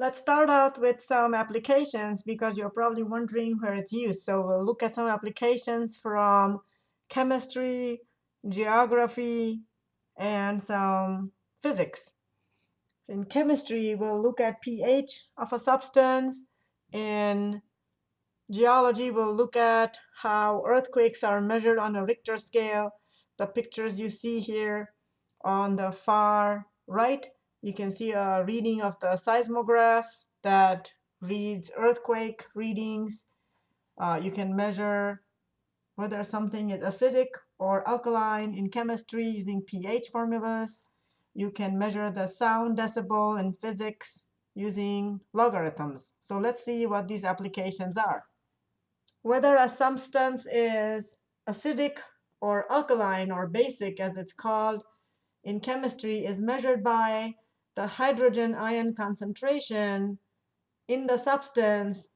Let's start out with some applications because you're probably wondering where it's used. So we'll look at some applications from chemistry, geography, and some physics. In chemistry, we'll look at pH of a substance. In geology, we'll look at how earthquakes are measured on a Richter scale. The pictures you see here on the far right you can see a reading of the seismograph that reads earthquake readings. Uh, you can measure whether something is acidic or alkaline in chemistry using pH formulas. You can measure the sound decibel in physics using logarithms. So let's see what these applications are. Whether a substance is acidic or alkaline or basic, as it's called in chemistry, is measured by the hydrogen ion concentration in the substance,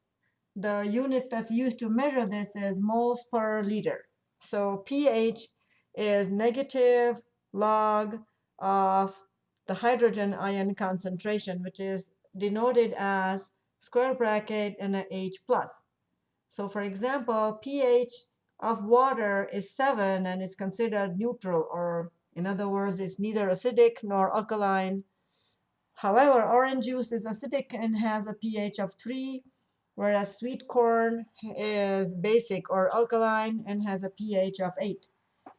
the unit that's used to measure this is moles per liter. So pH is negative log of the hydrogen ion concentration, which is denoted as square bracket and a H plus. So for example, pH of water is 7 and it's considered neutral, or in other words, it's neither acidic nor alkaline However, orange juice is acidic and has a pH of 3, whereas sweet corn is basic or alkaline and has a pH of 8.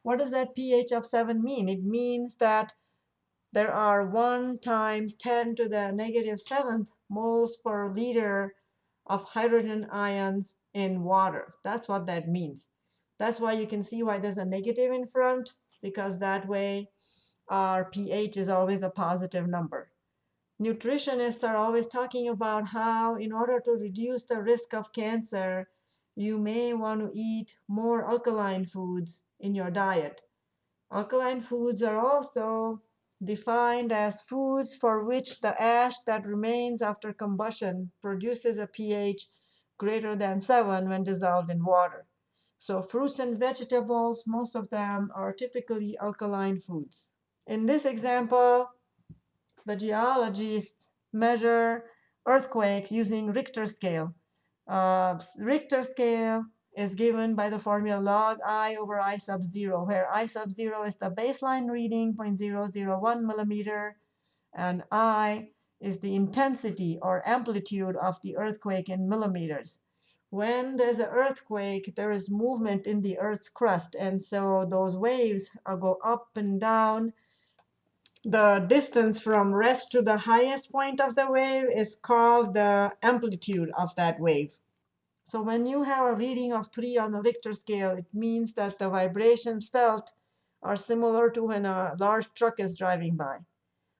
What does that pH of 7 mean? It means that there are 1 times 10 to the negative 7th moles per liter of hydrogen ions in water. That's what that means. That's why you can see why there's a negative in front, because that way our pH is always a positive number nutritionists are always talking about how in order to reduce the risk of cancer, you may want to eat more alkaline foods in your diet. Alkaline foods are also defined as foods for which the ash that remains after combustion produces a pH greater than 7 when dissolved in water. So fruits and vegetables, most of them are typically alkaline foods. In this example, the geologists measure earthquakes using Richter scale. Uh, Richter scale is given by the formula log i over i sub 0, where i sub 0 is the baseline reading, 0.001 millimeter, and i is the intensity or amplitude of the earthquake in millimeters. When there's an earthquake, there is movement in the Earth's crust, and so those waves go up and down the distance from rest to the highest point of the wave is called the amplitude of that wave. So when you have a reading of 3 on the Richter scale, it means that the vibrations felt are similar to when a large truck is driving by.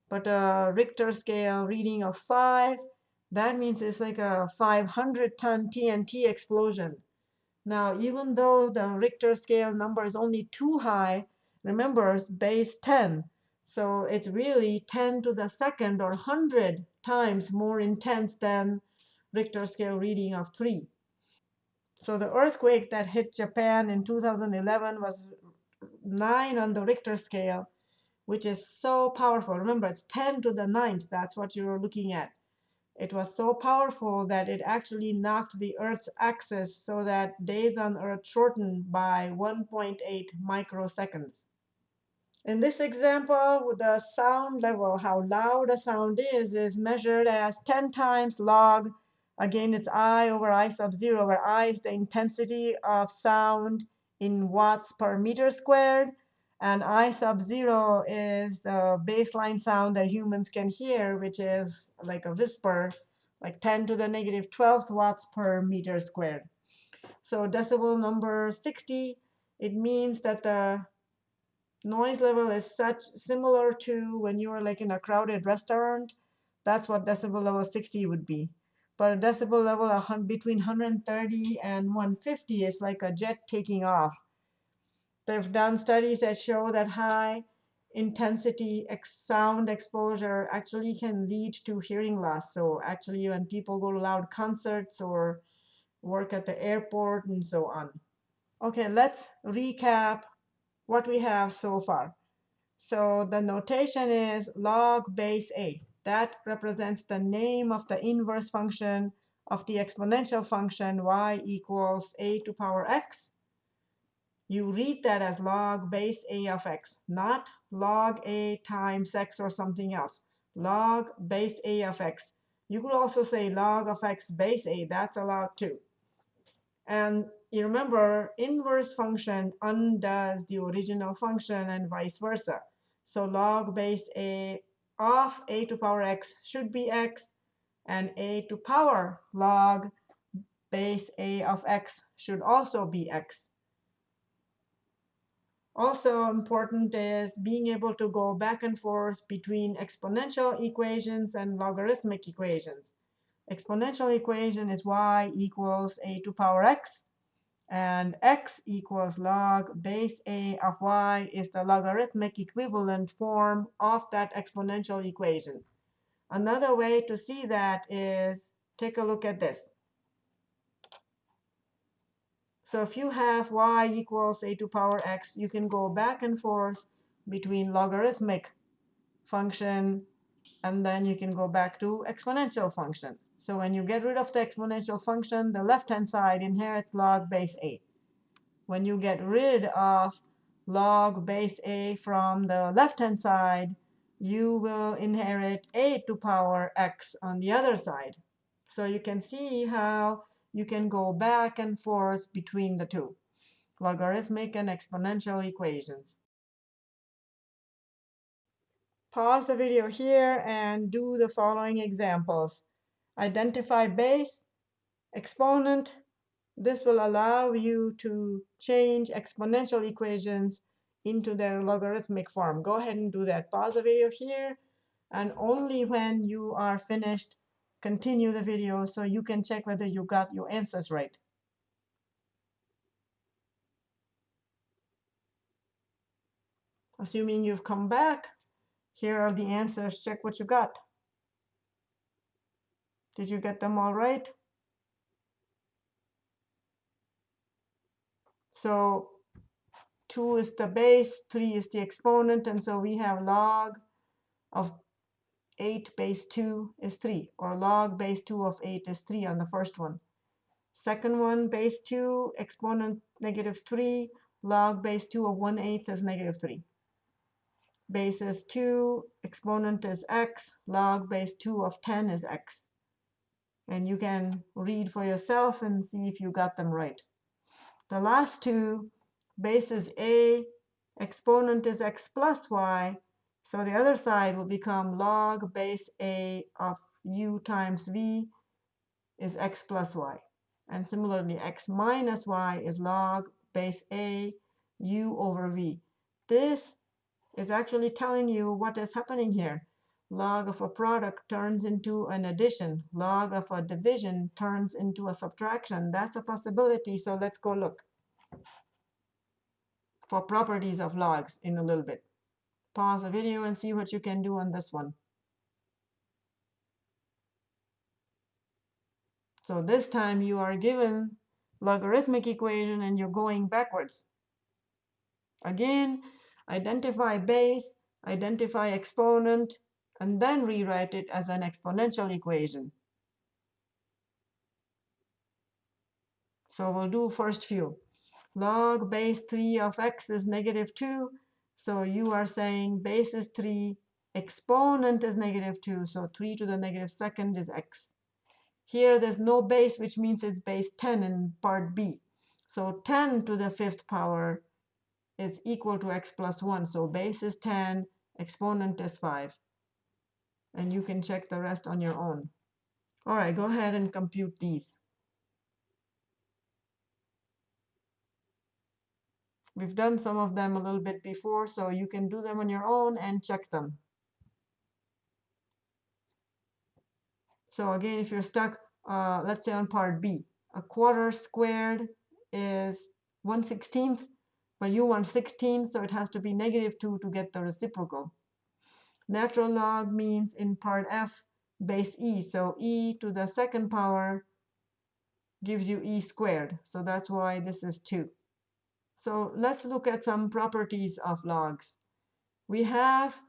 But a Richter scale reading of 5, that means it's like a 500 ton TNT explosion. Now, even though the Richter scale number is only too high, remember base 10. So it's really 10 to the second or 100 times more intense than Richter scale reading of 3. So the earthquake that hit Japan in 2011 was 9 on the Richter scale, which is so powerful. Remember, it's 10 to the ninth. That's what you're looking at. It was so powerful that it actually knocked the Earth's axis so that days on Earth shortened by 1.8 microseconds. In this example, the sound level, how loud a sound is, is measured as 10 times log. Again, it's I over I sub 0, where I is the intensity of sound in watts per meter squared. And I sub 0 is the baseline sound that humans can hear, which is like a whisper, like 10 to the negative 12th watts per meter squared. So decibel number 60, it means that the noise level is such similar to when you are like in a crowded restaurant. That's what decibel level 60 would be. But a decibel level between 130 and 150 is like a jet taking off. They've done studies that show that high intensity sound exposure actually can lead to hearing loss. So actually when people go to loud concerts or work at the airport and so on. Okay, let's recap what we have so far. So the notation is log base A. That represents the name of the inverse function of the exponential function y equals a to power x. You read that as log base a of x, not log a times x or something else. Log base a of x. You could also say log of x base a. That's allowed too. And you remember, inverse function undoes the original function and vice versa. So log base a of a to power x should be x, and a to power log base a of x should also be x. Also important is being able to go back and forth between exponential equations and logarithmic equations. Exponential equation is y equals a to power x, and x equals log base a of y is the logarithmic equivalent form of that exponential equation. Another way to see that is take a look at this. So if you have y equals a to power x, you can go back and forth between logarithmic function, and then you can go back to exponential function. So when you get rid of the exponential function, the left-hand side inherits log base a. When you get rid of log base a from the left-hand side, you will inherit a to power x on the other side. So you can see how you can go back and forth between the two, logarithmic and exponential equations. Pause the video here and do the following examples. Identify base, exponent. This will allow you to change exponential equations into their logarithmic form. Go ahead and do that. Pause the video here, and only when you are finished, continue the video so you can check whether you got your answers right. Assuming you've come back, here are the answers. Check what you got. Did you get them all right? So 2 is the base, 3 is the exponent, and so we have log of 8 base 2 is 3, or log base 2 of 8 is 3 on the first one. Second one, base 2, exponent negative 3, log base 2 of 1 8 is negative 3. Base is 2, exponent is x, log base 2 of 10 is x. And you can read for yourself and see if you got them right. The last two, base is a, exponent is x plus y, so the other side will become log base a of u times v is x plus y. And similarly, x minus y is log base a u over v. This is actually telling you what is happening here. Log of a product turns into an addition. Log of a division turns into a subtraction. That's a possibility, so let's go look for properties of logs in a little bit pause the video and see what you can do on this one. So this time you are given logarithmic equation and you're going backwards. Again, identify base, identify exponent, and then rewrite it as an exponential equation. So we'll do first few. Log base 3 of x is negative 2. So you are saying base is 3, exponent is negative 2, so 3 to the negative second is x. Here there's no base, which means it's base 10 in part B. So 10 to the fifth power is equal to x plus 1. So base is 10, exponent is 5. And you can check the rest on your own. All right, go ahead and compute these. We've done some of them a little bit before, so you can do them on your own and check them. So again, if you're stuck, uh, let's say on part B, a quarter squared is 1 16th, but you want 16, so it has to be negative 2 to get the reciprocal. Natural log means in part F, base e, so e to the second power gives you e squared, so that's why this is 2. So let's look at some properties of logs. We have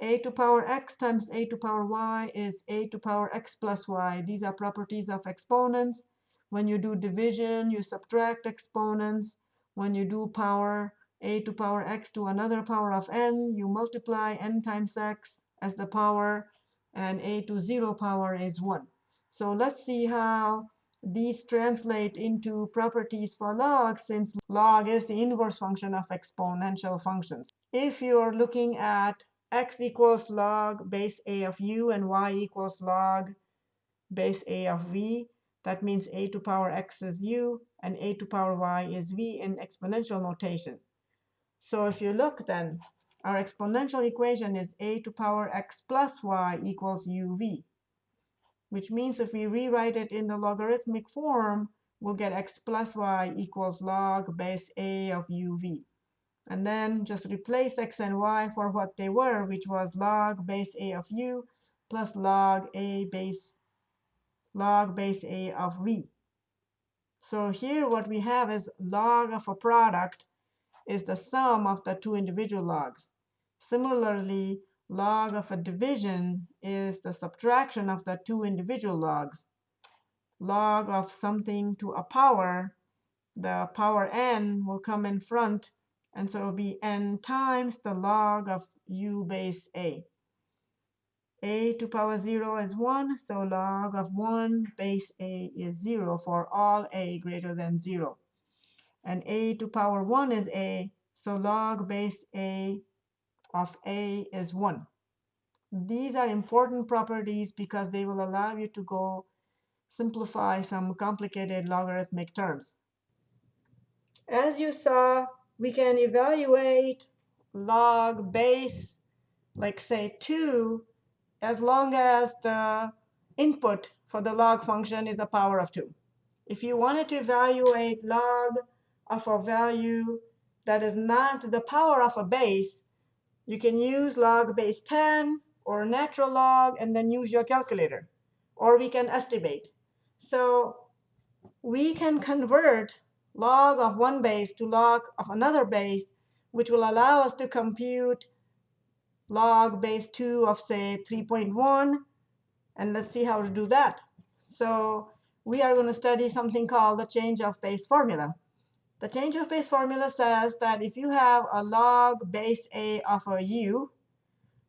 a to power x times a to power y is a to power x plus y. These are properties of exponents. When you do division, you subtract exponents. When you do power a to power x to another power of n, you multiply n times x as the power, and a to 0 power is 1. So let's see how these translate into properties for log, since log is the inverse function of exponential functions. If you're looking at x equals log base a of u and y equals log base a of v. That means a to power x is u and a to power y is v in exponential notation. So if you look then, our exponential equation is a to power x plus y equals uv, which means if we rewrite it in the logarithmic form, we'll get x plus y equals log base a of uv and then just replace x and y for what they were, which was log base a of u plus log a base log base a of v. So here what we have is log of a product is the sum of the two individual logs. Similarly, log of a division is the subtraction of the two individual logs. Log of something to a power, the power n will come in front and so it'll be n times the log of u base a. a to power 0 is 1, so log of 1 base a is 0 for all a greater than 0. And a to power 1 is a, so log base a of a is 1. These are important properties because they will allow you to go simplify some complicated logarithmic terms. As you saw, we can evaluate log base, like say 2, as long as the input for the log function is a power of 2. If you wanted to evaluate log of a value that is not the power of a base, you can use log base 10 or natural log and then use your calculator. Or we can estimate. So we can convert log of one base to log of another base, which will allow us to compute log base 2 of, say, 3.1. And let's see how to do that. So we are going to study something called the change of base formula. The change of base formula says that if you have a log base a of a u,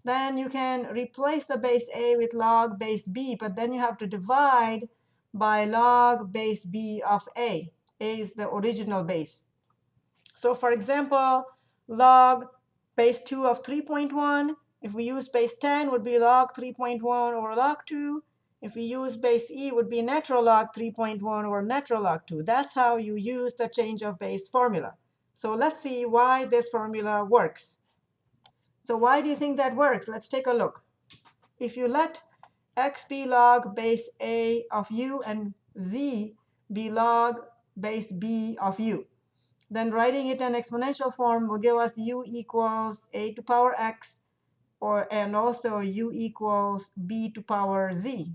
then you can replace the base a with log base b, but then you have to divide by log base b of a A is the original base. So for example, log base 2 of 3.1, if we use base 10, would be log 3.1 over log 2. If we use base e, would be natural log 3.1 over natural log 2. That's how you use the change of base formula. So let's see why this formula works. So why do you think that works? Let's take a look. If you let x be log base a of u and z be log base b of u. Then writing it in exponential form will give us u equals a to power x, or and also u equals b to power z,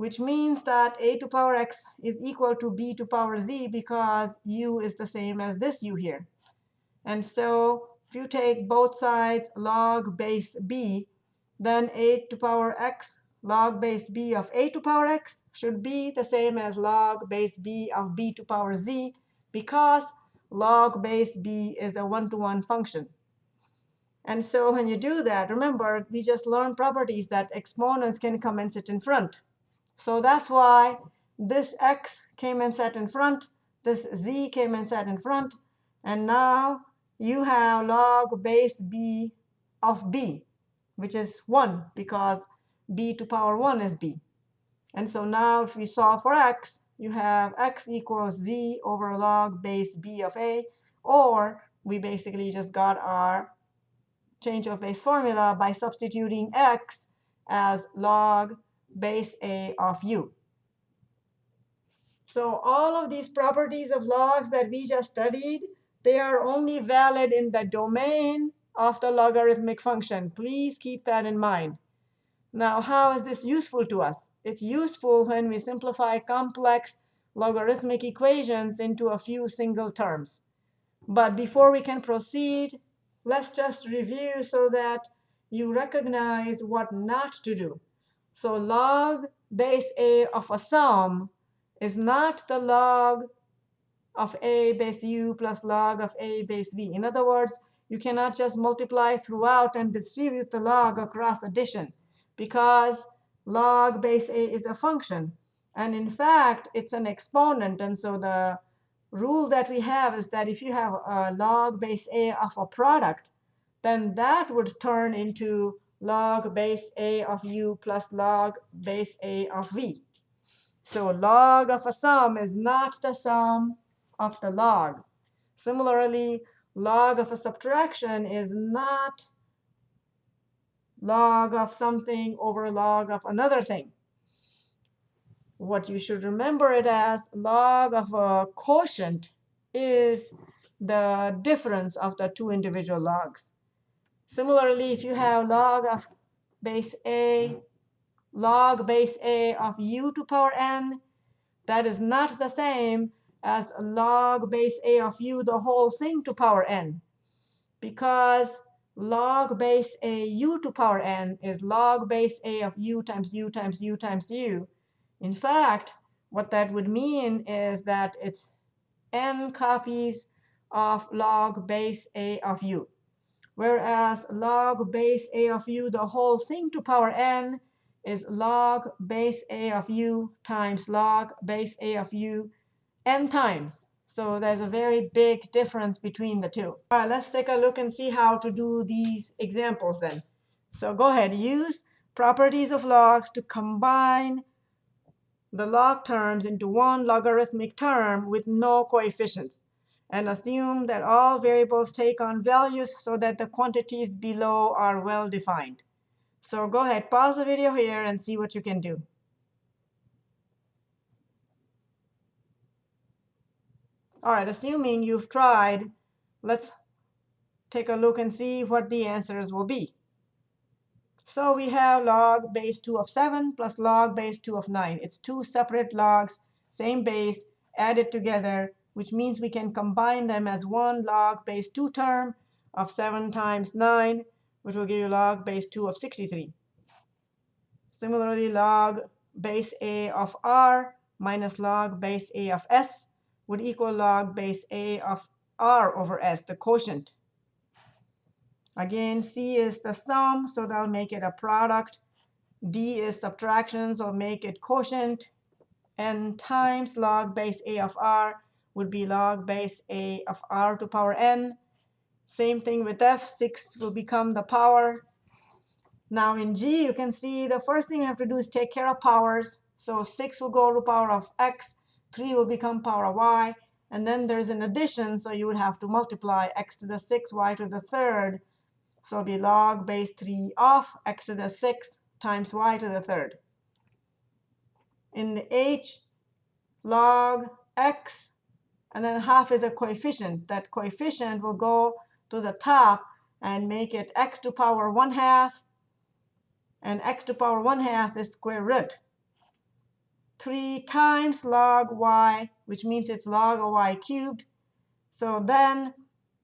which means that a to power x is equal to b to power z because u is the same as this u here. And so if you take both sides log base b, then a to power x log base b of a to power x should be the same as log base b of b to power z because log base b is a one-to-one -one function. And so when you do that, remember, we just learned properties that exponents can come and sit in front. So that's why this x came and sat in front, this z came and sat in front, and now you have log base b of b, which is 1 because b to power 1 is b. And so now if we solve for x, you have x equals z over log base b of a, or we basically just got our change of base formula by substituting x as log base a of u. So all of these properties of logs that we just studied, they are only valid in the domain of the logarithmic function. Please keep that in mind. Now, how is this useful to us? It's useful when we simplify complex logarithmic equations into a few single terms. But before we can proceed, let's just review so that you recognize what not to do. So log base a of a sum is not the log of a base u plus log of a base v. In other words, you cannot just multiply throughout and distribute the log across addition because log base a is a function. And in fact, it's an exponent. And so the rule that we have is that if you have a log base a of a product, then that would turn into log base a of u plus log base a of v. So log of a sum is not the sum of the logs. Similarly, log of a subtraction is not log of something over log of another thing. What you should remember it as log of a quotient is the difference of the two individual logs. Similarly, if you have log of base a, log base a of u to power n, that is not the same as log base a of u, the whole thing to power n. Because log base a u to power n is log base a of u times u times u times u. In fact, what that would mean is that it's n copies of log base a of u. Whereas log base a of u, the whole thing to power n, is log base a of u times log base a of u n times. So there's a very big difference between the two. All right, let's take a look and see how to do these examples then. So go ahead, use properties of logs to combine the log terms into one logarithmic term with no coefficients. And assume that all variables take on values so that the quantities below are well defined. So go ahead, pause the video here and see what you can do. All right, assuming you've tried, let's take a look and see what the answers will be. So we have log base 2 of 7 plus log base 2 of 9. It's two separate logs, same base, added together, which means we can combine them as one log base 2 term of 7 times 9, which will give you log base 2 of 63. Similarly, log base a of r minus log base a of s would equal log base a of r over s, the quotient. Again, c is the sum, so that'll make it a product. d is subtraction, so make it quotient. n times log base a of r would be log base a of r to power n. Same thing with f. 6 will become the power. Now in g, you can see the first thing you have to do is take care of powers. So 6 will go to power of x. 3 will become power of y. And then there's an addition, so you would have to multiply x to the 6, y to the third. So it'll be log base 3 of x to the 6 times y to the third. In the h, log x, and then half is a coefficient. That coefficient will go to the top and make it x to power 1 half. And x to power 1 half is square root. 3 times log y, which means it's log of y cubed. So then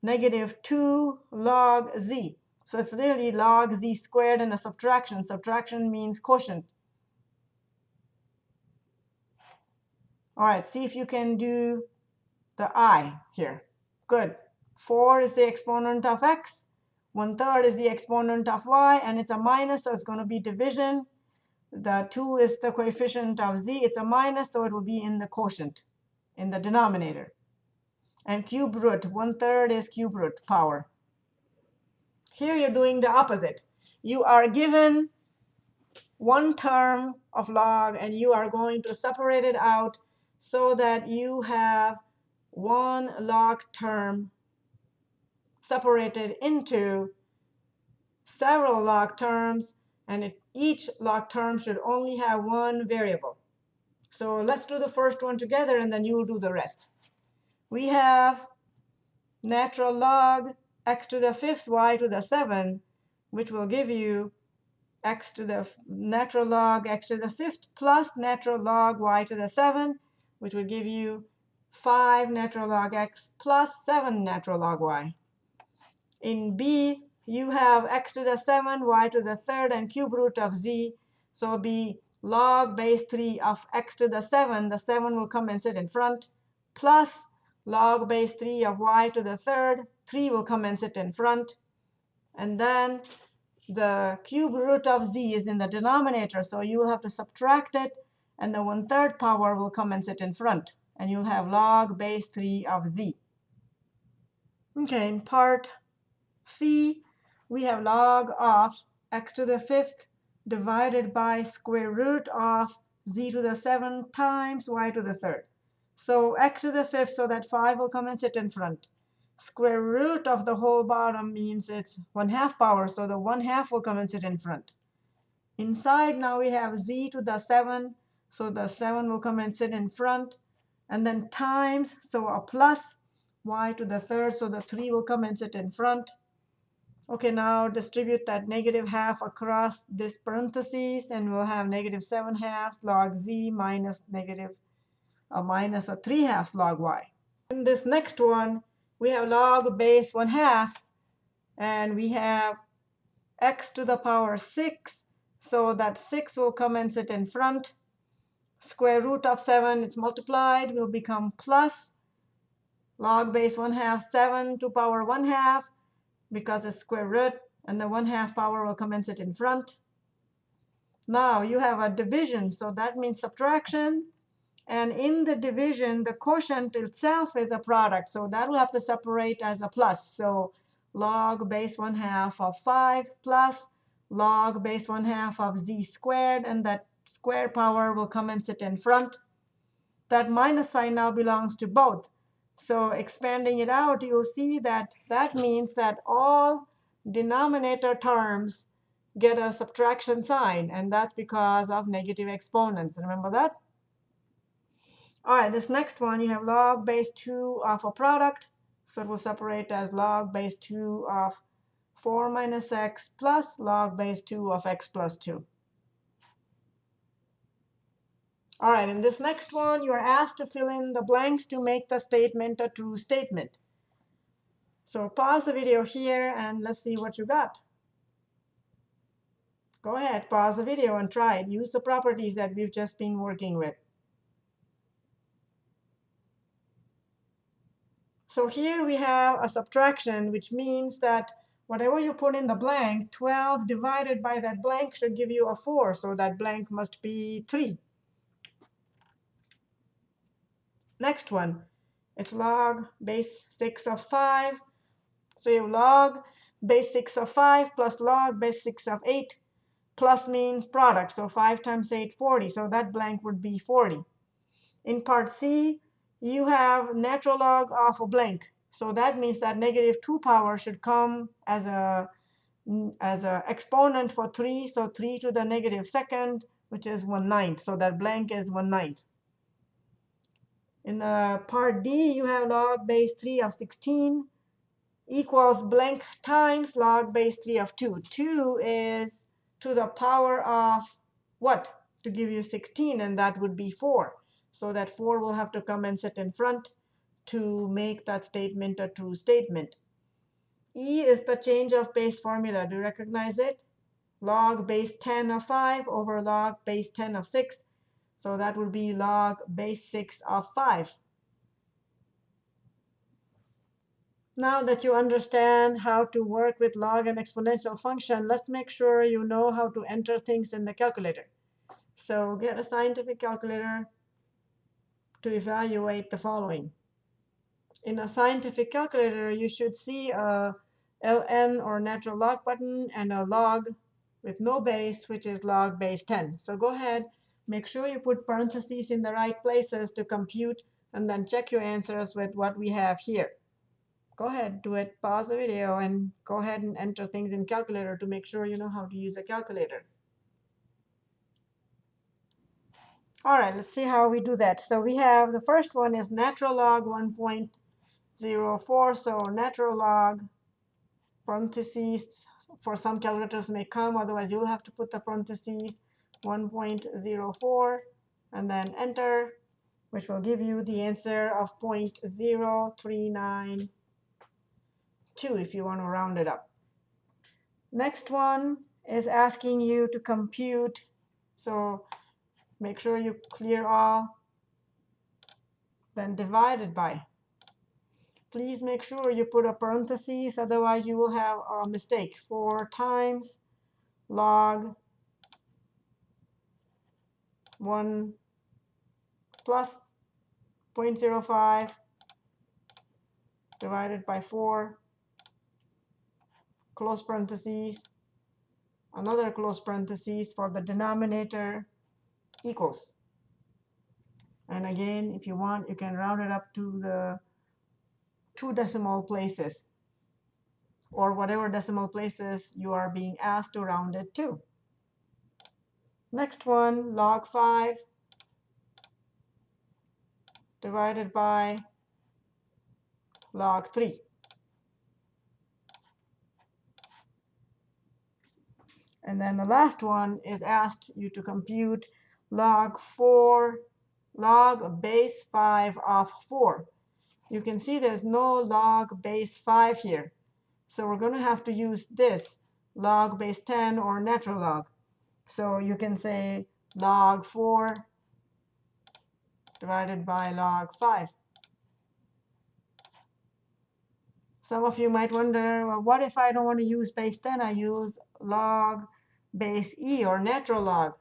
negative 2 log z. So it's really log z squared and a subtraction. Subtraction means quotient. All right, see if you can do the i here. Good. 4 is the exponent of x. 1 third is the exponent of y, and it's a minus, so it's going to be division. The 2 is the coefficient of z. It's a minus, so it will be in the quotient, in the denominator. And cube root, 1 third is cube root power. Here you're doing the opposite. You are given one term of log, and you are going to separate it out so that you have one log term separated into several log terms and it, each log term should only have one variable. So let's do the first one together, and then you'll do the rest. We have natural log x to the fifth y to the 7, which will give you x to the natural log x to the fifth plus natural log y to the 7, which would give you 5 natural log x plus 7 natural log y. In B, you have x to the 7, y to the third, and cube root of z. So be log base 3 of x to the 7. The 7 will come and sit in front, plus log base 3 of y to the third. 3 will come and sit in front. And then the cube root of z is in the denominator, so you will have to subtract it, and the one-third power will come and sit in front. And you'll have log base 3 of z. OK, in part C, we have log of x to the fifth divided by square root of z to the 7 times y to the third. So x to the fifth, so that 5 will come and sit in front. Square root of the whole bottom means it's 1 half power, so the 1 half will come and sit in front. Inside now we have z to the 7, so the 7 will come and sit in front. And then times, so a plus y to the third, so the 3 will come and sit in front. OK, now distribute that negative half across this parentheses, and we'll have negative 7 halves log z minus negative uh, minus a 3 halves log y. In this next one, we have log base 1 half, and we have x to the power 6. So that 6 will come and sit in front. Square root of 7, it's multiplied, will become plus log base 1 half 7 to power 1 half because it's square root, and the 1 half power will sit in front. Now you have a division, so that means subtraction. And in the division, the quotient itself is a product, so that will have to separate as a plus. So log base 1 half of 5 plus log base 1 half of z squared, and that square power will come and sit in front. That minus sign now belongs to both. So expanding it out, you'll see that that means that all denominator terms get a subtraction sign. And that's because of negative exponents. Remember that? All right, this next one, you have log base 2 of a product. So it will separate as log base 2 of 4 minus x plus log base 2 of x plus 2. All right, in this next one, you are asked to fill in the blanks to make the statement a true statement. So pause the video here, and let's see what you got. Go ahead, pause the video and try it. Use the properties that we've just been working with. So here we have a subtraction, which means that whatever you put in the blank, 12 divided by that blank should give you a 4. So that blank must be 3. Next one, it's log base 6 of 5. So you have log base 6 of 5 plus log base 6 of 8. Plus means product, so 5 times 8, 40. So that blank would be 40. In part C, you have natural log of a blank. So that means that negative 2 power should come as a as an exponent for 3. So 3 to the negative second, which is 1 ninth. So that blank is 1 ninth. In the part D, you have log base 3 of 16 equals blank times log base 3 of 2. 2 is to the power of what? To give you 16, and that would be 4. So that 4 will have to come and sit in front to make that statement a true statement. E is the change of base formula. Do you recognize it? Log base 10 of 5 over log base 10 of 6 so that would be log base 6 of 5. Now that you understand how to work with log and exponential function, let's make sure you know how to enter things in the calculator. So get a scientific calculator to evaluate the following. In a scientific calculator, you should see a ln or natural log button and a log with no base, which is log base 10. So go ahead Make sure you put parentheses in the right places to compute, and then check your answers with what we have here. Go ahead, do it, pause the video, and go ahead and enter things in calculator to make sure you know how to use a calculator. All right, let's see how we do that. So we have the first one is natural log 1.04. So natural log parentheses for some calculators may come. Otherwise, you'll have to put the parentheses 1.04, and then enter, which will give you the answer of 0.0392 if you want to round it up. Next one is asking you to compute. So make sure you clear all. Then divided by. Please make sure you put a parenthesis, otherwise you will have a mistake. 4 times log 1 plus 0.05 divided by 4, close parentheses, another close parentheses for the denominator equals. And again, if you want, you can round it up to the two decimal places or whatever decimal places you are being asked to round it to. Next one, log 5 divided by log 3. And then the last one is asked you to compute log 4, log base 5 of 4. You can see there's no log base 5 here. So we're going to have to use this, log base 10 or natural log. So you can say log 4 divided by log 5. Some of you might wonder, well, what if I don't want to use base 10? I use log base e or natural log.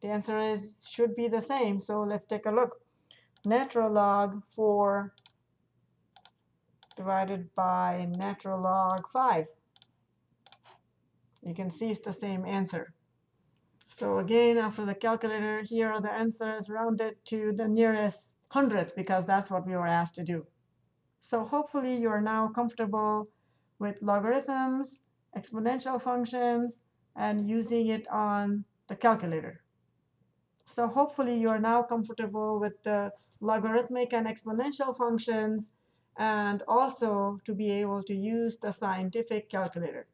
The answer is should be the same. So let's take a look. Natural log 4 divided by natural log 5. You can see it's the same answer. So again, after the calculator, here are the answers rounded to the nearest hundredth, because that's what we were asked to do. So hopefully you are now comfortable with logarithms, exponential functions, and using it on the calculator. So hopefully you are now comfortable with the logarithmic and exponential functions, and also to be able to use the scientific calculator.